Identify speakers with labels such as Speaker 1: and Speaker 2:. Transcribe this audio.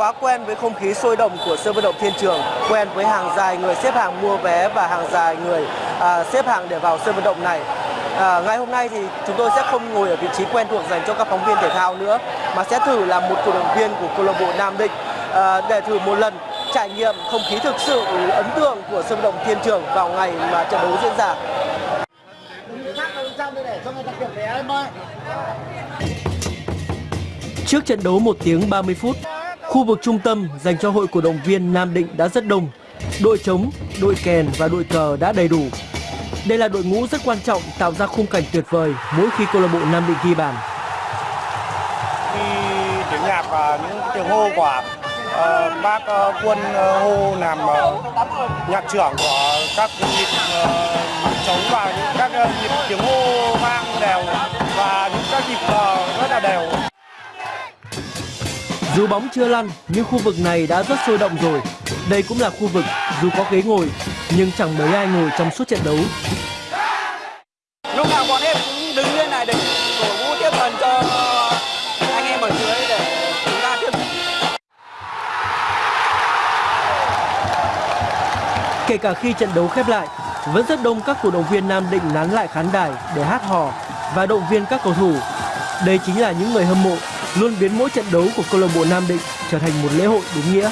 Speaker 1: quá quen với không khí sôi động của sân vận động Thiên Trường, quen với hàng dài người xếp hàng mua vé và hàng dài người à, xếp hàng để vào sân vận động này. À, ngày hôm nay thì chúng tôi sẽ không ngồi ở vị trí quen thuộc dành cho các phóng viên thể thao nữa, mà sẽ thử làm một cổ động viên của câu lạc bộ Nam Định à, để thử một lần trải nghiệm không khí thực sự ấn tượng của sân vận động Thiên Trường vào ngày mà trận đấu diễn ra. Trước trận đấu 1 tiếng 30 phút, khu vực trung tâm dành cho hội cổ động viên Nam Định đã rất đông. Đội trống, đội kèn và đội cờ đã đầy đủ. Đây là đội ngũ rất quan trọng tạo ra khung cảnh tuyệt vời mỗi khi câu lạc bộ Nam Định ghi bàn.
Speaker 2: Khi tiếng nhạc và những tiếng hô của uh, bác uh, quân uh, hô làm uh, nhạc trưởng của các nhịp uh, trống và những các uh, nhịp tiếng hô vang đều và những các nhịp cờ
Speaker 1: dù bóng chưa lăn nhưng khu vực này đã rất sôi động rồi. Đây cũng là khu vực dù có ghế ngồi nhưng chẳng mấy ai ngồi trong suốt trận đấu.
Speaker 3: Lúc nào bọn em cũng đứng lên này để cổ vũ tiếp phần cho anh em ở dưới để chúng ta tiếp
Speaker 1: Kể cả khi trận đấu khép lại, vẫn rất đông các cổ động viên Nam Định nán lại khán đài để hát hò và động viên các cầu thủ. Đây chính là những người hâm mộ luôn biến mỗi trận đấu của câu lạc bộ Nam Định trở thành một lễ hội đúng nghĩa.